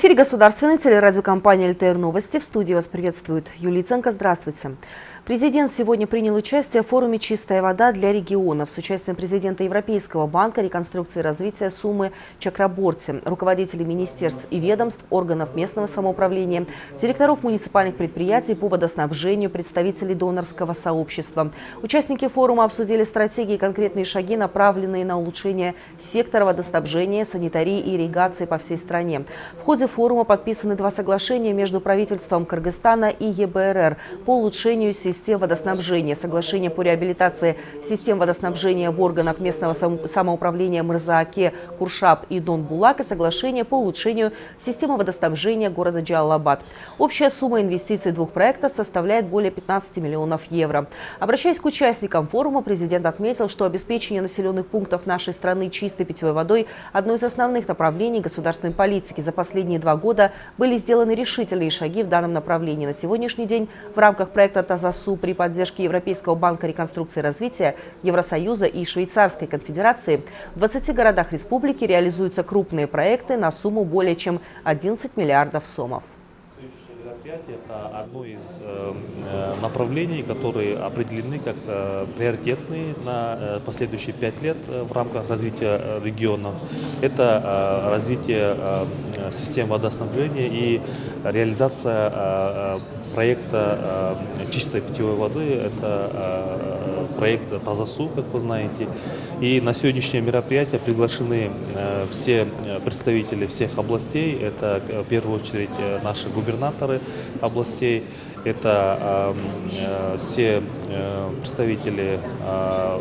Эфире государственной телерадиокомпании «ЛТР Новости». В студии вас приветствует Юлия Ценко. Здравствуйте. Президент сегодня принял участие в форуме «Чистая вода для регионов» с участием президента Европейского банка реконструкции и развития Сумы Чакраборти, руководителей министерств и ведомств, органов местного самоуправления, директоров муниципальных предприятий по водоснабжению, представителей донорского сообщества. Участники форума обсудили стратегии и конкретные шаги, направленные на улучшение сектора водоснабжения, санитарии и ирригации по всей стране. В ходе форума подписаны два соглашения между правительством Кыргызстана и ЕБРР по улучшению системы систем водоснабжения, соглашение по реабилитации систем водоснабжения в органах местного самоуправления Мырзааке, Куршаб и Дон-Булак и соглашение по улучшению системы водоснабжения города Джалалабад. Общая сумма инвестиций двух проектов составляет более 15 миллионов евро. Обращаясь к участникам форума, президент отметил, что обеспечение населенных пунктов нашей страны чистой питьевой водой – одно из основных направлений государственной политики. За последние два года были сделаны решительные шаги в данном направлении. На сегодняшний день в рамках проекта «Тазасу» ЕСУ при поддержке Европейского банка реконструкции и развития, Евросоюза и Швейцарской конфедерации в 20 городах республики реализуются крупные проекты на сумму более чем 11 миллиардов сомов это одно из э, э, направлений, которые определены как э, приоритетные на последующие пять лет в рамках развития регионов. Это развитие систем водоснабжения и реализация проекта чистой питьевой воды. Это проект Тазасу, как вы знаете. И на сегодняшнее мероприятие приглашены все представители всех областей. Это в первую очередь наши губернаторы областей. Это э, все э, представители э,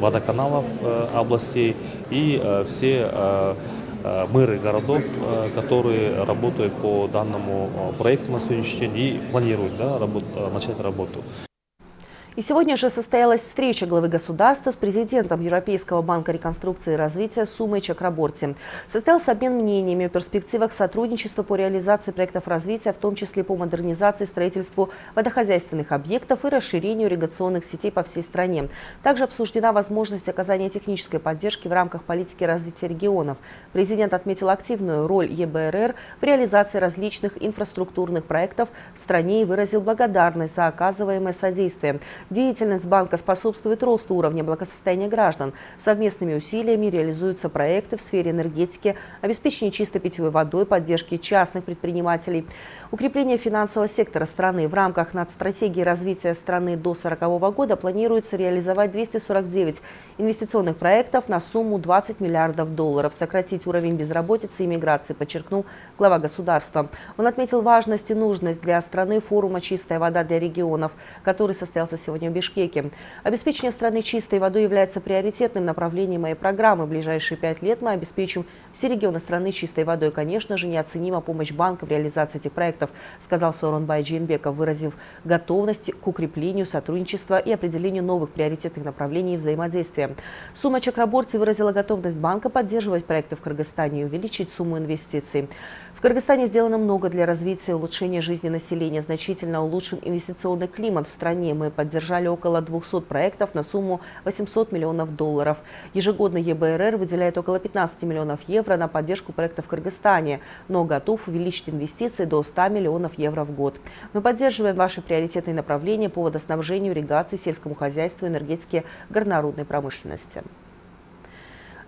водоканалов э, областей и э, все э, э мэры городов, э, которые работают по данному проекту на сегодняшний день и планируют да, работ, начать работу. И сегодня же состоялась встреча главы государства с президентом Европейского банка реконструкции и развития Сумой Чакраборти. Состоялся обмен мнениями о перспективах сотрудничества по реализации проектов развития, в том числе по модернизации, строительству водохозяйственных объектов и расширению ирригационных сетей по всей стране. Также обсуждена возможность оказания технической поддержки в рамках политики развития регионов. Президент отметил активную роль ЕБРР в реализации различных инфраструктурных проектов в стране и выразил благодарность за оказываемое содействие. Деятельность банка способствует росту уровня благосостояния граждан. Совместными усилиями реализуются проекты в сфере энергетики, обеспечения чистой питьевой водой, поддержки частных предпринимателей. Укрепление финансового сектора страны в рамках над развития страны до 2040 года планируется реализовать 249 инвестиционных проектов на сумму 20 миллиардов долларов, сократить уровень безработицы и миграции, подчеркнул глава государства. Он отметил важность и нужность для страны форума «Чистая вода для регионов», который состоялся сегодня в Бишкеке. Обеспечение страны чистой водой является приоритетным направлением моей программы. В ближайшие пять лет мы обеспечим все регионы страны чистой водой. Конечно же, неоценима помощь банка в реализации этих проектов сказал Сооронбай Джейнбеков, выразив готовность к укреплению сотрудничества и определению новых приоритетных направлений взаимодействия. Сумма Чакраборти выразила готовность банка поддерживать проекты в Кыргызстане и увеличить сумму инвестиций. В Кыргызстане сделано много для развития и улучшения жизни населения. Значительно улучшен инвестиционный климат в стране. Мы поддержали около 200 проектов на сумму 800 миллионов долларов. Ежегодно ЕБРР выделяет около 15 миллионов евро на поддержку проектов в Кыргызстане, но готов увеличить инвестиции до 100 миллионов евро в год. Мы поддерживаем ваши приоритетные направления по водоснабжению, ирригации, сельскому хозяйству, энергетике, горнорудной промышленности.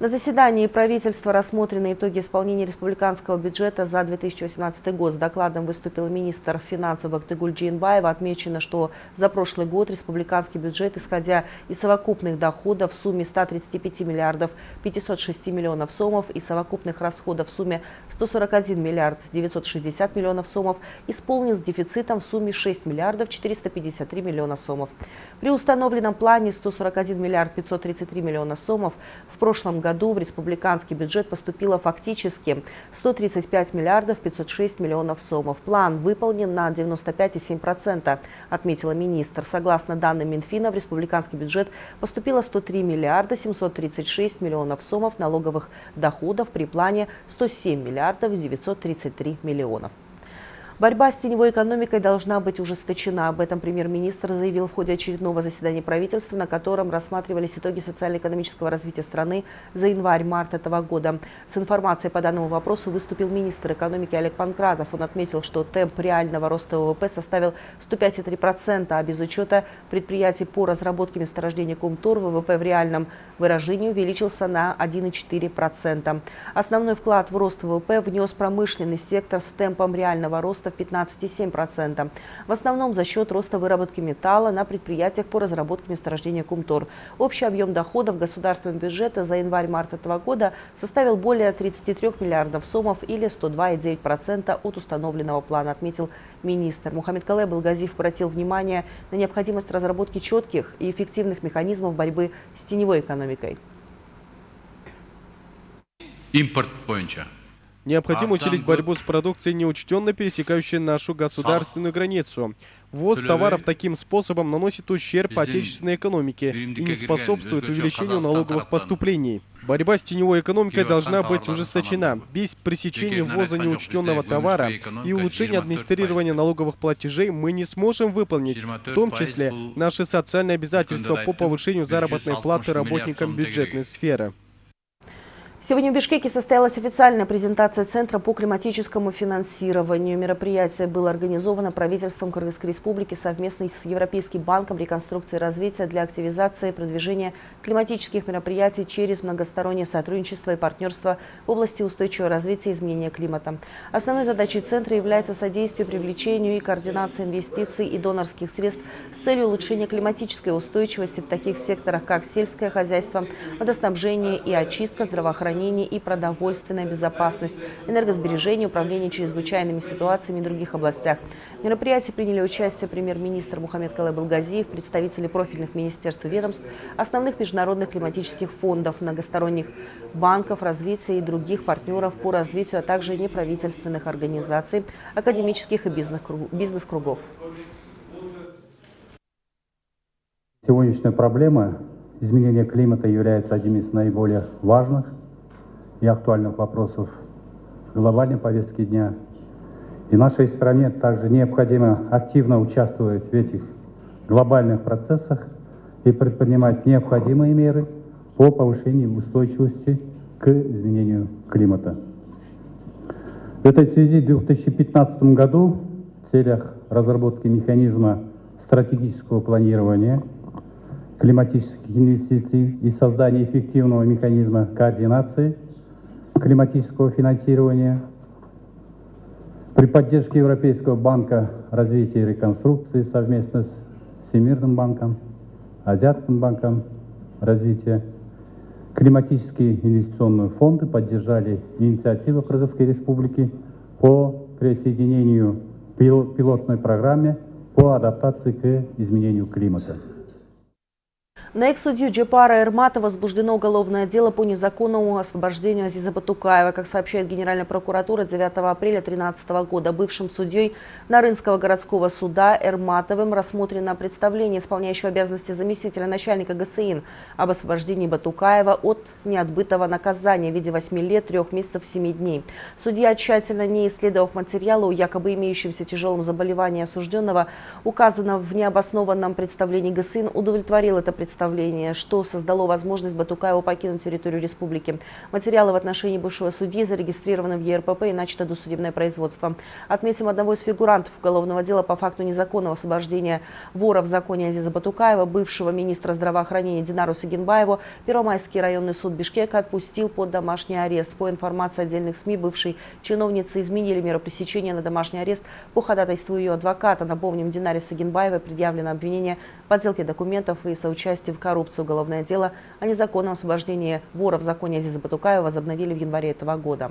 На заседании правительства рассмотрены итоги исполнения республиканского бюджета за 2018 год. С докладом выступил министр финансов Бактыгуль Джинбаева. Отмечено, что за прошлый год республиканский бюджет, исходя из совокупных доходов в сумме 135 миллиардов 506 миллионов сомов и совокупных расходов в сумме 141 миллиард 960 миллионов сомов, исполнен с дефицитом в сумме 6 миллиардов 453 миллиона сомов. При установленном плане 141 миллиард 533 миллиона сомов в прошлом году в республиканский бюджет поступило фактически 135 миллиардов 506 миллионов сомов. План выполнен на 95,7%, отметила министр. Согласно данным Минфина, в республиканский бюджет поступило 103 миллиарда 736 миллионов сомов налоговых доходов при плане 107 миллиардов 933 миллионов. Борьба с теневой экономикой должна быть ужесточена. Об этом премьер-министр заявил в ходе очередного заседания правительства, на котором рассматривались итоги социально-экономического развития страны за январь-март этого года. С информацией по данному вопросу выступил министр экономики Олег Панкратов. Он отметил, что темп реального роста ВВП составил 105,3%, а без учета предприятий по разработке месторождения Кумтур ВВП в реальном выражении увеличился на 1,4%. Основной вклад в рост ВВП внес промышленный сектор с темпом реального роста в 15,7%. В основном за счет роста выработки металла на предприятиях по разработке месторождения Кумтор. Общий объем доходов государственного бюджета за январь-март этого года составил более 33 миллиардов сомов или 102,9% от установленного плана, отметил министр. Мухаммед Калай Белгазив обратил внимание на необходимость разработки четких и эффективных механизмов борьбы с теневой экономикой. Импорт бойынша Необходимо усилить борьбу с продукцией, неучтенно пересекающей нашу государственную границу. Ввоз товаров таким способом наносит ущерб отечественной экономике и не способствует увеличению налоговых поступлений. Борьба с теневой экономикой должна быть ужесточена. Без пресечения ввоза неучтенного товара и улучшения администрирования налоговых платежей мы не сможем выполнить, в том числе, наши социальные обязательства по повышению заработной платы работникам бюджетной сферы. Сегодня в Бишкеке состоялась официальная презентация Центра по климатическому финансированию. Мероприятие было организовано правительством Кыргызской Республики совместно с Европейским банком реконструкции и развития для активизации и продвижения климатических мероприятий через многостороннее сотрудничество и партнерство в области устойчивого развития и изменения климата. Основной задачей Центра является содействие привлечению и координации инвестиций и донорских средств с целью улучшения климатической устойчивости в таких секторах, как сельское хозяйство, водоснабжение и очистка, здравоохранения, здравоохранение и продовольственная безопасность, энергосбережение, управление чрезвычайными ситуациями и других областях. В мероприятии приняли участие премьер-министр Мухаммед Калай Балгазиев, представители профильных министерств и ведомств, основных международных климатических фондов, многосторонних банков развития и других партнеров по развитию, а также неправительственных организаций, академических и бизнес-кругов. Сегодняшняя проблема изменения климата является одним из наиболее важных и актуальных вопросов глобальной повестки дня. И нашей стране также необходимо активно участвовать в этих глобальных процессах и предпринимать необходимые меры по повышению устойчивости к изменению климата. В этой связи в 2015 году в целях разработки механизма стратегического планирования климатических инвестиций и создания эффективного механизма координации климатического финансирования при поддержке Европейского банка развития и реконструкции совместно с Всемирным банком, Азиатским банком развития, климатические инвестиционные фонды поддержали инициативу Кыргызской Республики по присоединению пилотной программе по адаптации к изменению климата. На экс-судью Джепара Эрмата возбуждено уголовное дело по незаконному освобождению Азиза Батукаева. Как сообщает Генеральная прокуратура, 9 апреля 2013 года бывшим судьей Нарынского городского суда Эрматовым рассмотрено представление исполняющего обязанности заместителя начальника ГСИН об освобождении Батукаева от неотбытого наказания в виде 8 лет, 3 месяцев, 7 дней. Судья, тщательно не исследовав материалы о якобы имеющемся тяжелом заболевании осужденного, указано в необоснованном представлении ГСИН, удовлетворил это представление представление, что создало возможность Батукаеву покинуть территорию республики. Материалы в отношении бывшего судьи зарегистрированы в ЕРПП и начато досудебное производство. Отметим одного из фигурантов уголовного дела по факту незаконного освобождения вора в законе Азиза Батукаева, бывшего министра здравоохранения Динару Сагинбаеву, Первомайский районный суд Бишкека отпустил под домашний арест. По информации отдельных СМИ, бывшей чиновницы изменили меру пресечения на домашний арест по ходатайству ее адвоката. Напомним, Динаре Сагинбаевой предъявлено обвинение подделке документов и соучастии в коррупцию уголовное дело о незаконном освобождении вора в законе Азиза Батукаева возобновили в январе этого года.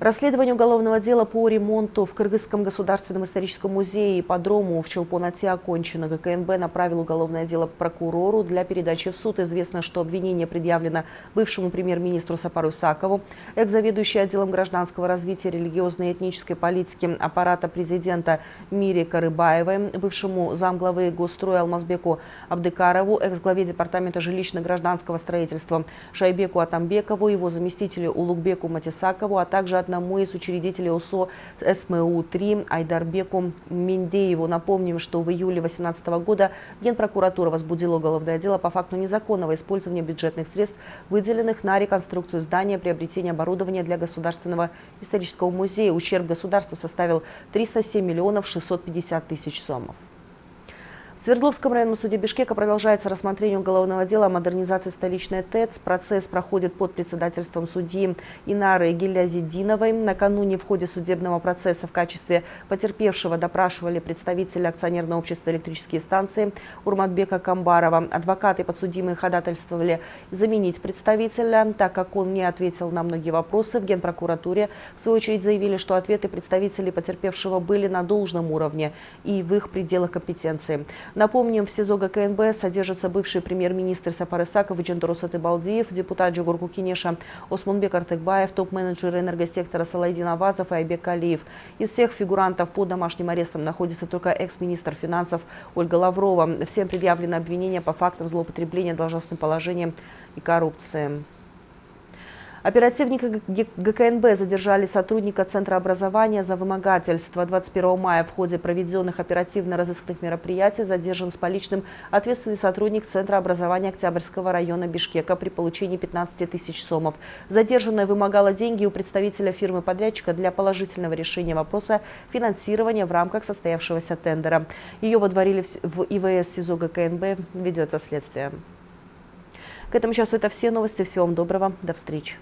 Расследование уголовного дела по ремонту в Кыргызском государственном историческом музее и подрому в Челпонате окончено. ГКНБ направил уголовное дело прокурору для передачи в суд. Известно, что обвинение предъявлено бывшему премьер-министру Сапару Сакову, экс-заведующей отделом гражданского развития религиозной и этнической политики аппарата президента Мире Карыбаевой, бывшему замглавы Госстроя Алмазбеку Абдыкарову, экс-главе департамента жилищно-гражданского строительства Шайбеку Атамбекову, его заместителю Улугбеку Матисакову, а также от одному из учредителей ОСО СМУ-3 Айдарбеку Миндееву. Напомним, что в июле 2018 года Генпрокуратура возбудила уголовное дело по факту незаконного использования бюджетных средств, выделенных на реконструкцию здания, приобретение оборудования для Государственного исторического музея. Ущерб государству составил 307 миллионов 650 тысяч сомов. В Свердловском районном суде Бишкека продолжается рассмотрение уголовного дела о модернизации столичной ТЭЦ. Процесс проходит под председательством судьи Инары Гилязидиновой. Накануне в ходе судебного процесса в качестве потерпевшего допрашивали представителя акционерного общества «Электрические станции» Урматбека Камбарова. Адвокаты подсудимые ходатайствовали заменить представителя, так как он не ответил на многие вопросы. В Генпрокуратуре, в свою очередь, заявили, что ответы представителей потерпевшего были на должном уровне и в их пределах компетенции. Напомним, в СИЗО ГКНБ содержится бывший премьер-министр Сапар Исаков и Атыбалдиев, депутат Джугурку Кинеша Осмунбек Артыкбаев, топ-менеджер энергосектора Салайдин Авазов и Айбек Алиев. Из всех фигурантов под домашним арестом находится только экс-министр финансов Ольга Лаврова. Всем предъявлено обвинение по фактам злоупотребления должностным положением и коррупции. Оперативники ГКНБ задержали сотрудника Центра образования за вымогательство. 21 мая в ходе проведенных оперативно-розыскных мероприятий задержан с поличным ответственный сотрудник Центра образования Октябрьского района Бишкека при получении 15 тысяч сомов. Задержанная вымогала деньги у представителя фирмы-подрядчика для положительного решения вопроса финансирования в рамках состоявшегося тендера. Ее водворили в ИВС СИЗО ГКНБ. Ведется следствие. К этому часу это все новости. Всего вам доброго. До встречи.